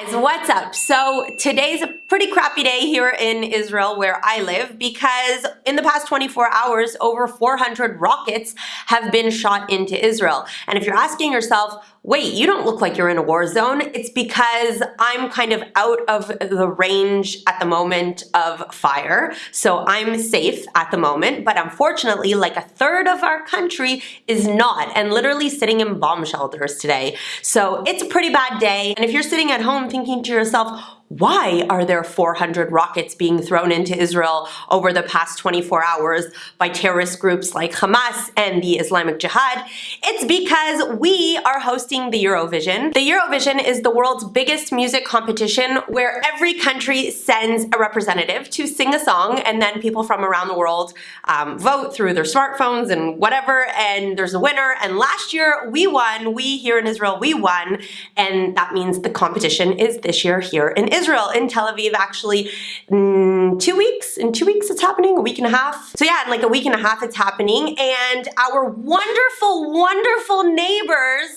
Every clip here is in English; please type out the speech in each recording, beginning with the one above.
guys, what's up? So today's pretty crappy day here in Israel where I live because in the past 24 hours, over 400 rockets have been shot into Israel. And if you're asking yourself, wait, you don't look like you're in a war zone, it's because I'm kind of out of the range at the moment of fire. So I'm safe at the moment, but unfortunately, like a third of our country is not and literally sitting in bomb shelters today. So it's a pretty bad day. And if you're sitting at home thinking to yourself, why are there 400 rockets being thrown into Israel over the past 24 hours by terrorist groups like Hamas and the Islamic Jihad? It's because we are hosting the Eurovision. The Eurovision is the world's biggest music competition where every country sends a representative to sing a song and then people from around the world um, vote through their smartphones and whatever and there's a winner and last year we won, we here in Israel, we won and that means the competition is this year here in Israel. Israel, in Tel Aviv, actually two weeks. In two weeks it's happening, a week and a half. So yeah, in like a week and a half it's happening. And our wonderful, wonderful neighbors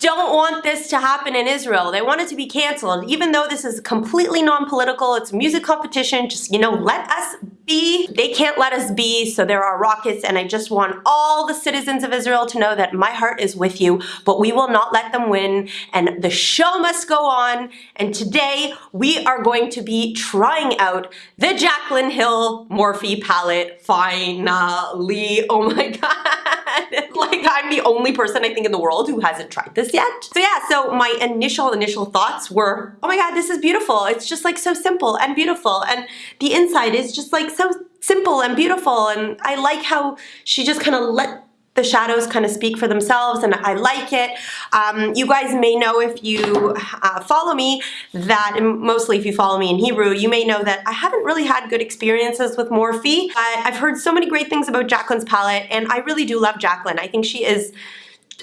don't want this to happen in Israel. They want it to be canceled. Even though this is completely non-political, it's a music competition, just, you know, let us be. They can't let us be, so there are rockets, and I just want all the citizens of Israel to know that my heart is with you, but we will not let them win, and the show must go on, and today we are going to be trying out the Jaclyn Hill Morphe palette, finally. Oh my god. like I'm the only person I think in the world who hasn't tried this yet. So yeah, so my initial initial thoughts were, oh my god, this is beautiful. It's just like so simple and beautiful and the inside is just like so simple and beautiful and I like how she just kind of let the shadows kind of speak for themselves and I like it. Um, you guys may know if you uh, follow me that, mostly if you follow me in Hebrew, you may know that I haven't really had good experiences with Morphe. I've heard so many great things about Jaclyn's palette and I really do love Jaclyn. I think she is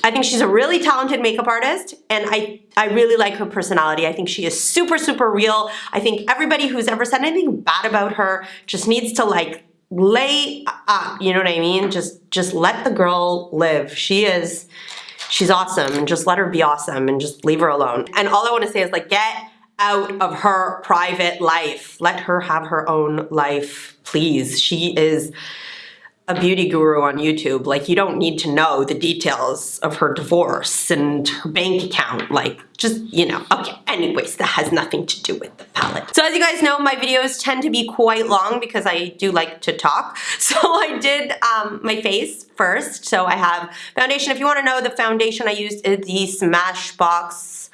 I think she's a really talented makeup artist and I, I really like her personality. I think she is super, super real. I think everybody who's ever said anything bad about her just needs to like lay up, you know what I mean? Just just let the girl live. She is she's awesome. Just let her be awesome and just leave her alone. And all I want to say is like get out of her private life. Let her have her own life, please. She is a beauty guru on YouTube. Like you don't need to know the details of her divorce and her bank account. Like just, you know, okay. Anyways, that has nothing to do with the palette. So as you guys know, my videos tend to be quite long because I do like to talk. So I did um, my face first. So I have foundation. If you want to know, the foundation I used is the Smashbox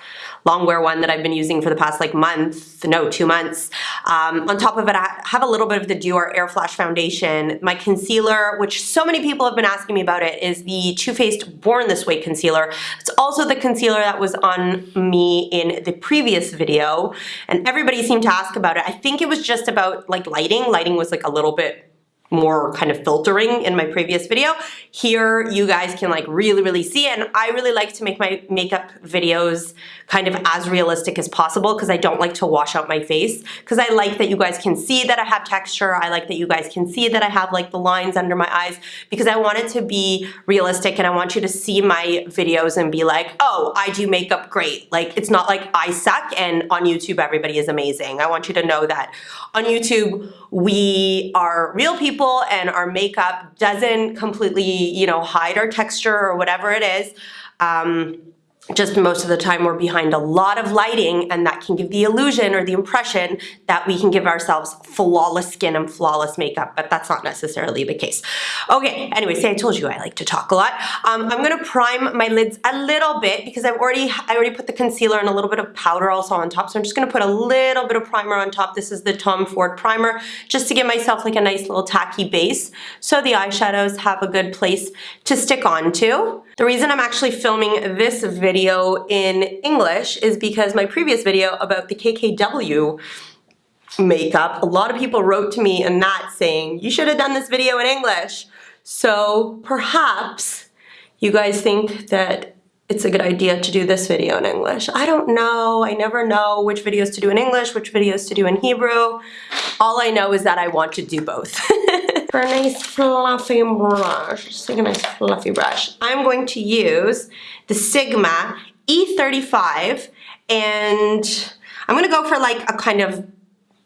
longwear one that I've been using for the past like month, no, two months. Um, on top of it, I have a little bit of the Dior Air Flash Foundation. My concealer, which so many people have been asking me about it, is the Too Faced Born This Way concealer. It's also the concealer that was on me in the previous video, and everybody seemed to ask about it. I think it was just about like lighting. Lighting was like a little bit more kind of filtering in my previous video. Here you guys can like really, really see it. And I really like to make my makeup videos kind of as realistic as possible because I don't like to wash out my face because I like that you guys can see that I have texture. I like that you guys can see that I have like the lines under my eyes because I want it to be realistic and I want you to see my videos and be like, oh, I do makeup great. Like it's not like I suck and on YouTube everybody is amazing. I want you to know that on YouTube we are real people people and our makeup doesn't completely, you know, hide our texture or whatever it is. Um, just most of the time we're behind a lot of lighting and that can give the illusion or the impression that we can give ourselves flawless skin and flawless makeup, but that's not necessarily the case. Okay, anyway, say I told you I like to talk a lot. Um, I'm gonna prime my lids a little bit because I've already, I already put the concealer and a little bit of powder also on top, so I'm just gonna put a little bit of primer on top. This is the Tom Ford primer, just to give myself like a nice little tacky base so the eyeshadows have a good place to stick onto. The reason I'm actually filming this video in English is because my previous video about the KKW makeup, a lot of people wrote to me in that saying, you should have done this video in English. So perhaps you guys think that it's a good idea to do this video in English. I don't know. I never know which videos to do in English, which videos to do in Hebrew. All I know is that I want to do both. for a nice fluffy brush, just like a nice fluffy brush, I'm going to use the Sigma E35 and I'm gonna go for like a kind of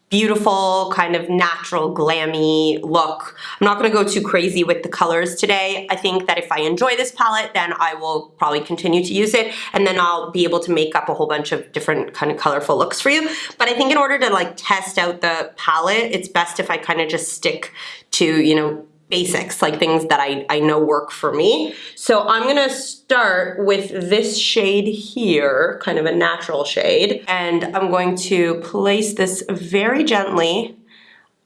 beautiful, kind of natural, glammy look. I'm not gonna go too crazy with the colors today. I think that if I enjoy this palette, then I will probably continue to use it, and then I'll be able to make up a whole bunch of different kind of colorful looks for you. But I think in order to like test out the palette, it's best if I kind of just stick to, you know, basics, like things that I, I know work for me. So I'm gonna start with this shade here, kind of a natural shade, and I'm going to place this very gently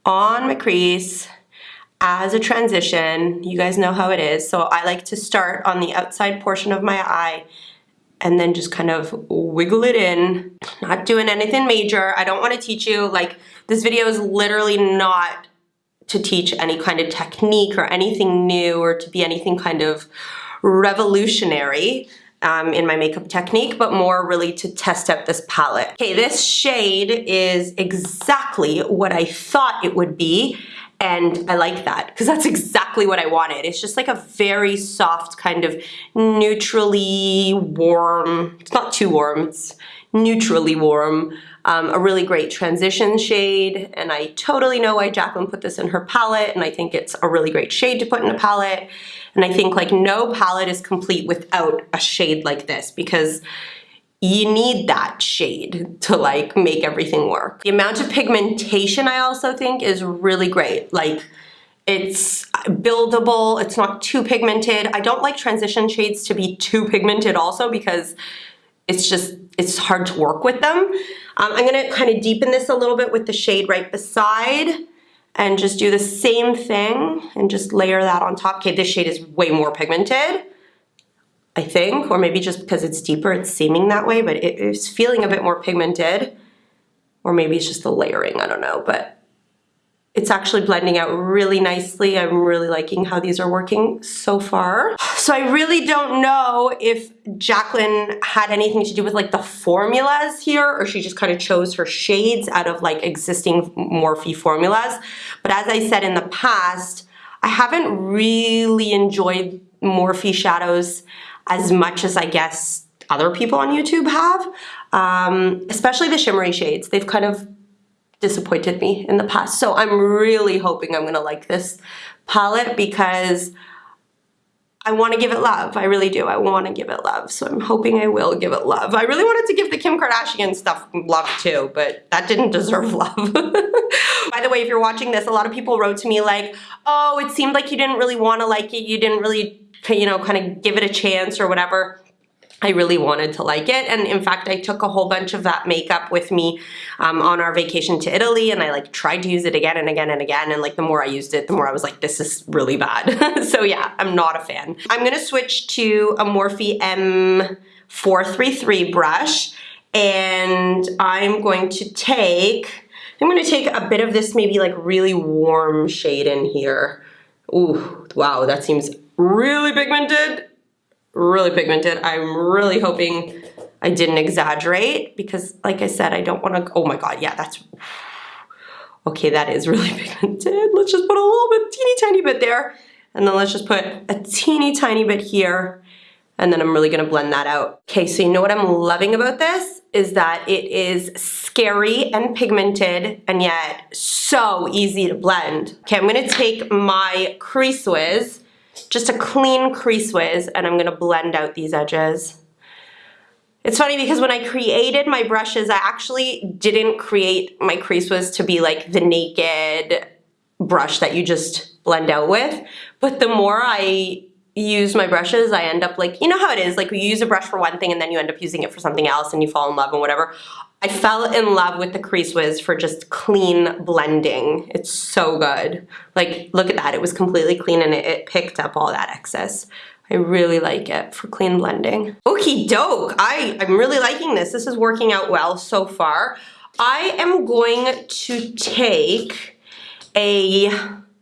on my crease as a transition. You guys know how it is. So I like to start on the outside portion of my eye and then just kind of wiggle it in, not doing anything major. I don't wanna teach you, like, this video is literally not to teach any kind of technique or anything new or to be anything kind of revolutionary um, in my makeup technique, but more really to test out this palette. Okay, this shade is exactly what I thought it would be, and I like that because that's exactly what I wanted. It's just like a very soft kind of neutrally warm, it's not too warm, it's neutrally warm, um, a really great transition shade, and I totally know why Jaclyn put this in her palette, and I think it's a really great shade to put in a palette. And I think like no palette is complete without a shade like this because you need that shade to like make everything work. The amount of pigmentation I also think is really great. Like it's buildable, it's not too pigmented. I don't like transition shades to be too pigmented also because it's just, it's hard to work with them. Um, I'm gonna kind of deepen this a little bit with the shade right beside and just do the same thing and just layer that on top. Okay, this shade is way more pigmented, I think, or maybe just because it's deeper, it's seeming that way, but it is feeling a bit more pigmented. Or maybe it's just the layering, I don't know, but it's actually blending out really nicely. I'm really liking how these are working so far. So I really don't know if Jaclyn had anything to do with like the formulas here or she just kind of chose her shades out of like existing Morphe formulas. But as I said in the past, I haven't really enjoyed Morphe shadows as much as I guess other people on YouTube have, um, especially the shimmery shades. They've kind of disappointed me in the past. So I'm really hoping I'm gonna like this palette because I want to give it love. I really do. I want to give it love. So I'm hoping I will give it love. I really wanted to give the Kim Kardashian stuff love too, but that didn't deserve love. By the way, if you're watching this, a lot of people wrote to me like, oh, it seemed like you didn't really want to like it. You didn't really, you know, kind of give it a chance or whatever. I really wanted to like it. And in fact, I took a whole bunch of that makeup with me um, on our vacation to Italy and I like tried to use it again and again and again. And like the more I used it, the more I was like, this is really bad. so yeah, I'm not a fan. I'm gonna switch to a Morphe M433 brush and I'm going to take, I'm gonna take a bit of this maybe like really warm shade in here. Ooh, wow, that seems really pigmented really pigmented. I'm really hoping I didn't exaggerate because like I said, I don't want to, oh my God, yeah, that's, okay, that is really pigmented. Let's just put a little bit, teeny tiny bit there. And then let's just put a teeny tiny bit here. And then I'm really gonna blend that out. Okay, so you know what I'm loving about this? Is that it is scary and pigmented and yet so easy to blend. Okay, I'm gonna take my Crease Wiz just a clean crease wiz and I'm gonna blend out these edges. It's funny because when I created my brushes, I actually didn't create my crease wiz to be like the naked brush that you just blend out with. But the more I use my brushes, I end up like, you know how it is, like you use a brush for one thing and then you end up using it for something else and you fall in love and whatever. I fell in love with the Crease Wiz for just clean blending. It's so good. Like, look at that. It was completely clean and it, it picked up all that excess. I really like it for clean blending. Okie doke. I, I'm really liking this. This is working out well so far. I am going to take a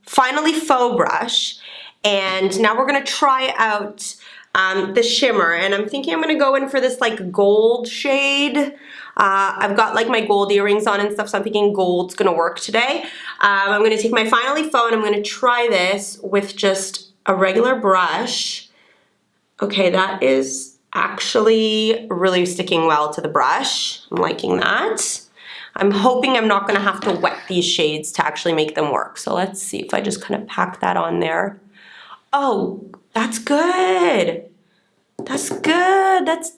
Finally Faux brush and now we're gonna try out um, the shimmer and I'm thinking I'm gonna go in for this like gold shade. Uh, I've got like my gold earrings on and stuff, so I'm thinking gold's gonna work today. Um, I'm gonna take my Finally Faux, I'm gonna try this with just a regular brush. Okay, that is actually really sticking well to the brush. I'm liking that. I'm hoping I'm not gonna have to wet these shades to actually make them work. So let's see if I just kind of pack that on there. Oh, that's good. That's good. That's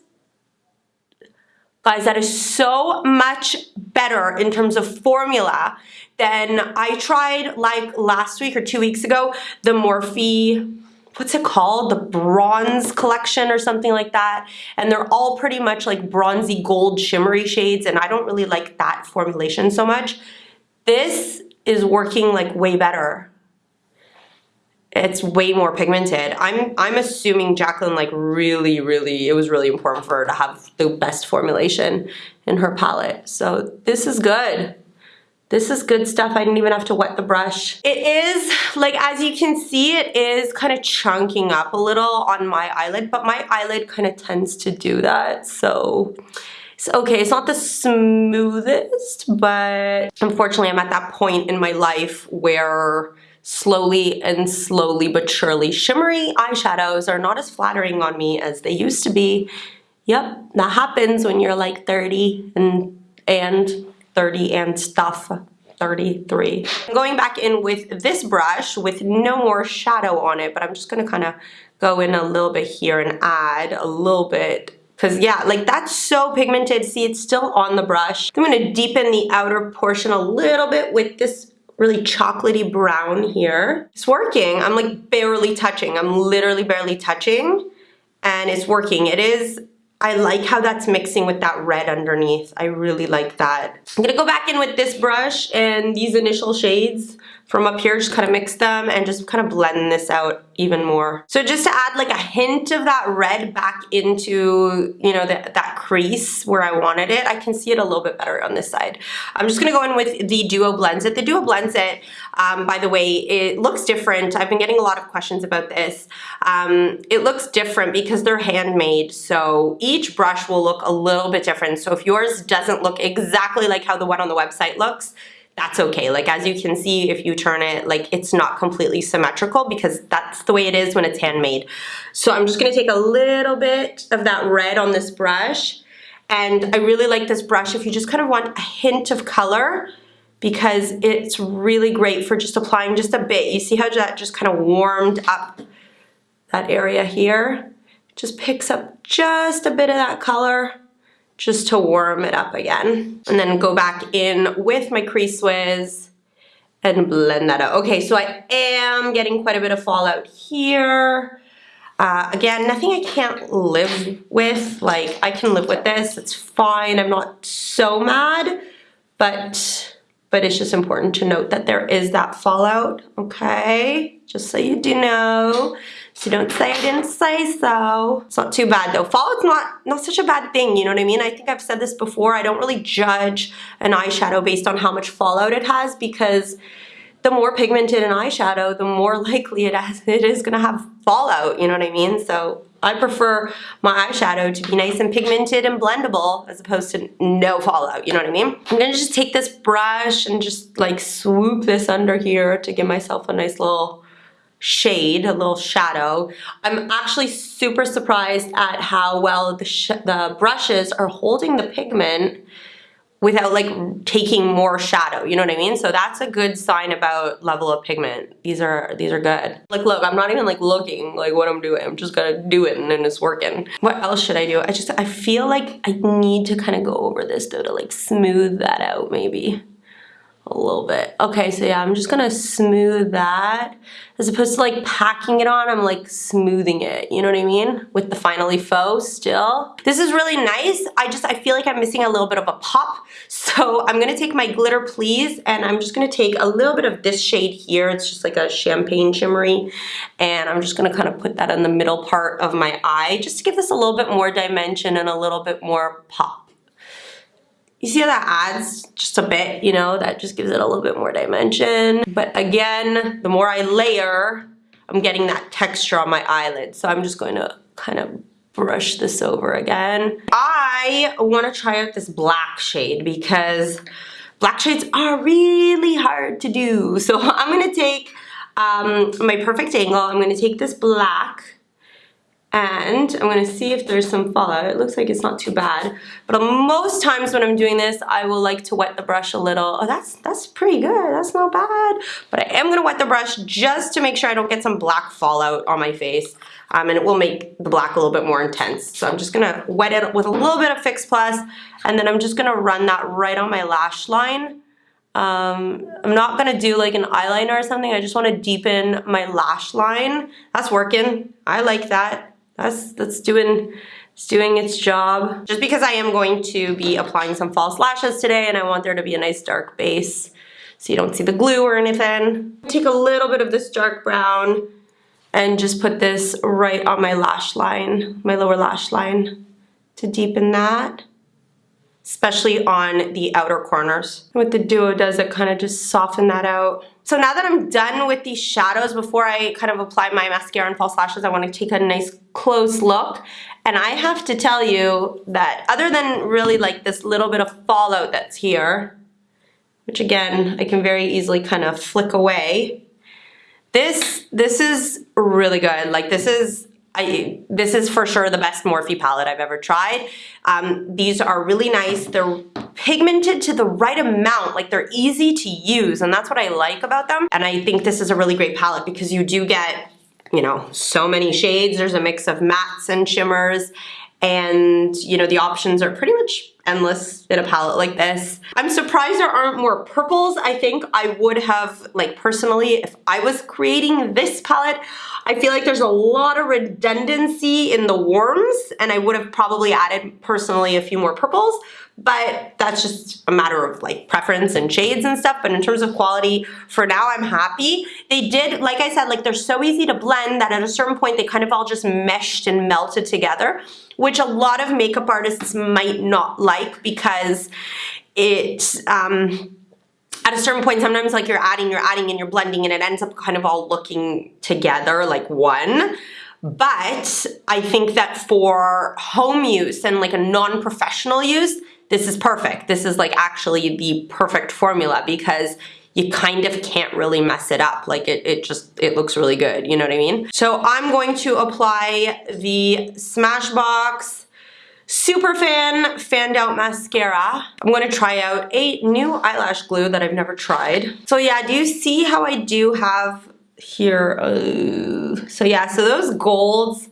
Guys, that is so much better in terms of formula than I tried like last week or two weeks ago, the Morphe, what's it called? The bronze collection or something like that. And they're all pretty much like bronzy gold shimmery shades and I don't really like that formulation so much. This is working like way better it's way more pigmented. I'm I'm assuming Jaclyn like really, really, it was really important for her to have the best formulation in her palette. So this is good. This is good stuff. I didn't even have to wet the brush. It is, like as you can see, it is kind of chunking up a little on my eyelid, but my eyelid kind of tends to do that. So it's okay. It's not the smoothest, but unfortunately I'm at that point in my life where slowly and slowly but surely shimmery eyeshadows are not as flattering on me as they used to be. Yep, that happens when you're like 30 and and 30 and stuff. 33. I'm going back in with this brush with no more shadow on it, but I'm just gonna kind of go in a little bit here and add a little bit Cause yeah, like that's so pigmented. See, it's still on the brush. I'm gonna deepen the outer portion a little bit with this really chocolatey brown here. It's working. I'm like barely touching. I'm literally barely touching and it's working. It is, I like how that's mixing with that red underneath. I really like that. I'm gonna go back in with this brush and these initial shades from up here, just kind of mix them and just kind of blend this out even more. So just to add like a hint of that red back into, you know, the, that crease where I wanted it, I can see it a little bit better on this side. I'm just gonna go in with the Duo Blends It. The Duo Blends It, um, by the way, it looks different. I've been getting a lot of questions about this. Um, it looks different because they're handmade, so each brush will look a little bit different. So if yours doesn't look exactly like how the one on the website looks, that's okay. Like as you can see, if you turn it, like it's not completely symmetrical because that's the way it is when it's handmade. So I'm just gonna take a little bit of that red on this brush. And I really like this brush if you just kind of want a hint of color because it's really great for just applying just a bit. You see how that just kind of warmed up that area here? Just picks up just a bit of that color just to warm it up again. And then go back in with my Crease Wiz and blend that out. Okay, so I am getting quite a bit of fallout here. Uh, again, nothing I can't live with. Like, I can live with this. It's fine. I'm not so mad, but but it's just important to note that there is that fallout, okay? Just so you do know. So don't say I didn't say so. It's not too bad though. Fallout's not, not such a bad thing, you know what I mean? I think I've said this before. I don't really judge an eyeshadow based on how much fallout it has because the more pigmented an eyeshadow, the more likely it, has, it is gonna have fallout, you know what I mean? So I prefer my eyeshadow to be nice and pigmented and blendable as opposed to no fallout, you know what I mean? I'm gonna just take this brush and just like swoop this under here to give myself a nice little shade, a little shadow. I'm actually super surprised at how well the, the brushes are holding the pigment without like taking more shadow you know what I mean? So that's a good sign about level of pigment. These are these are good. Like look I'm not even like looking like what I'm doing. I'm just gonna do it and then it's working. What else should I do? I just I feel like I need to kind of go over this though to like smooth that out maybe a little bit. Okay, so yeah, I'm just gonna smooth that. As opposed to like packing it on, I'm like smoothing it, you know what I mean? With the Finally Faux still. This is really nice. I just, I feel like I'm missing a little bit of a pop. So I'm gonna take my Glitter Please and I'm just gonna take a little bit of this shade here. It's just like a champagne shimmery. And I'm just gonna kind of put that in the middle part of my eye just to give this a little bit more dimension and a little bit more pop. You see how that adds just a bit, you know, that just gives it a little bit more dimension. But again, the more I layer, I'm getting that texture on my eyelid. So I'm just going to kind of brush this over again. I want to try out this black shade because black shades are really hard to do. So I'm going to take um, my perfect angle. I'm going to take this black and I'm gonna see if there's some fallout. It looks like it's not too bad. But most times when I'm doing this, I will like to wet the brush a little. Oh, that's, that's pretty good, that's not bad. But I am gonna wet the brush just to make sure I don't get some black fallout on my face. Um, and it will make the black a little bit more intense. So I'm just gonna wet it with a little bit of Fix Plus, and then I'm just gonna run that right on my lash line. Um, I'm not gonna do like an eyeliner or something. I just wanna deepen my lash line. That's working. I like that that's that's doing it's doing its job. Just because I am going to be applying some false lashes today and I want there to be a nice dark base so you don't see the glue or anything. Take a little bit of this dark brown and just put this right on my lash line, my lower lash line to deepen that especially on the outer corners. What the Duo does, it kind of just soften that out. So now that I'm done with these shadows, before I kind of apply my mascara and false lashes, I want to take a nice close look. And I have to tell you that other than really like this little bit of fallout that's here, which again, I can very easily kind of flick away, this, this is really good. Like this is I, this is for sure the best Morphe palette I've ever tried. Um, these are really nice. They're pigmented to the right amount, like they're easy to use, and that's what I like about them. And I think this is a really great palette because you do get, you know, so many shades. There's a mix of mattes and shimmers, and you know, the options are pretty much endless in a palette like this. I'm surprised there aren't more purples. I think I would have, like personally, if I was creating this palette, I feel like there's a lot of redundancy in the warms and I would have probably added personally a few more purples, but that's just a matter of like preference and shades and stuff. But in terms of quality, for now I'm happy. They did, like I said, like they're so easy to blend that at a certain point they kind of all just meshed and melted together, which a lot of makeup artists might not like because it, um, at a certain point, sometimes like you're adding, you're adding and you're blending and it ends up kind of all looking together like one. But I think that for home use and like a non-professional use, this is perfect. This is like actually the perfect formula because you kind of can't really mess it up. Like it, it just, it looks really good. You know what I mean? So I'm going to apply the Smashbox Super Fan Fanned Out Mascara. I'm going to try out a new eyelash glue that I've never tried. So yeah, do you see how I do have here? Uh, so yeah, so those golds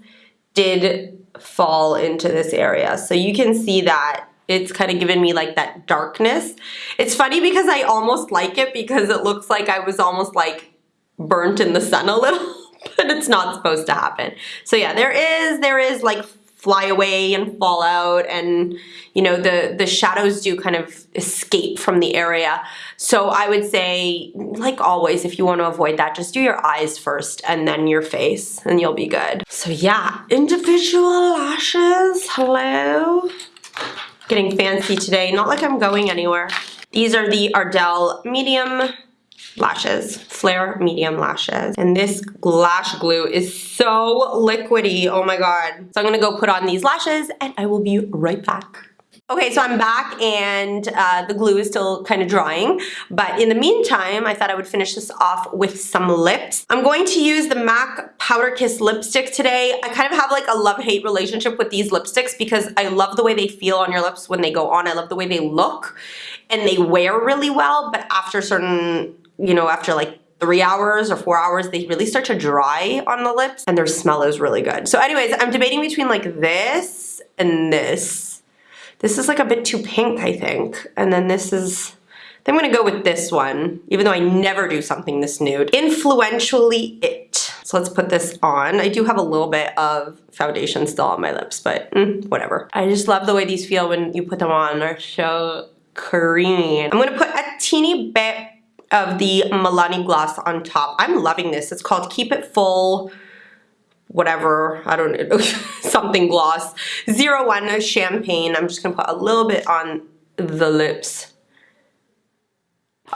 did fall into this area. So you can see that it's kind of given me like that darkness. It's funny because I almost like it because it looks like I was almost like burnt in the sun a little, but it's not supposed to happen. So yeah, there is, there is like fly away and fall out and you know the the shadows do kind of escape from the area so I would say like always if you want to avoid that just do your eyes first and then your face and you'll be good so yeah individual lashes hello getting fancy today. Not like I'm going anywhere. These are the Ardell medium lashes, flare medium lashes. And this lash glue is so liquidy, oh my god. So I'm gonna go put on these lashes and I will be right back. Okay, so I'm back and uh, the glue is still kind of drying, but in the meantime, I thought I would finish this off with some lips. I'm going to use the MAC Powder Kiss lipstick today. I kind of have like a love-hate relationship with these lipsticks because I love the way they feel on your lips when they go on. I love the way they look and they wear really well, but after certain, you know, after like three hours or four hours, they really start to dry on the lips and their smell is really good. So anyways, I'm debating between like this and this this is like a bit too pink, I think. And then this is, I'm gonna go with this one, even though I never do something this nude. Influentially It. So let's put this on. I do have a little bit of foundation still on my lips, but mm, whatever. I just love the way these feel when you put them on. They're so creamy. I'm gonna put a teeny bit of the Milani gloss on top. I'm loving this. It's called Keep It Full whatever, I don't know, something gloss. Zero One Champagne. I'm just gonna put a little bit on the lips.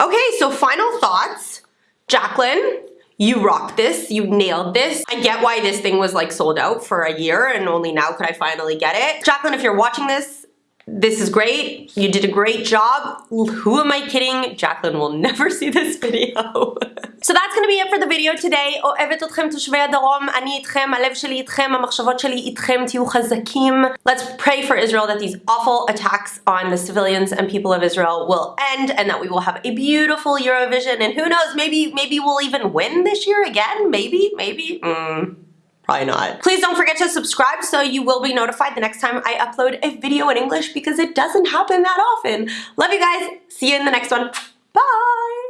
Okay, so final thoughts. Jaclyn, you rocked this, you nailed this. I get why this thing was like sold out for a year and only now could I finally get it. Jaclyn, if you're watching this, this is great. You did a great job. Who am I kidding? Jaclyn will never see this video. so that's going to be it for the video today. אוהבת אתכם תושבי הדרום, אני איתכם, הלב שלי איתכם, המחשבות שלי איתכם, תהיו חזקים. Let's pray for Israel that these awful attacks on the civilians and people of Israel will end and that we will have a beautiful Eurovision and who knows, maybe maybe we'll even win this year again, maybe, maybe. Mm. Probably not. Please don't forget to subscribe so you will be notified the next time I upload a video in English because it doesn't happen that often. Love you guys. See you in the next one. Bye!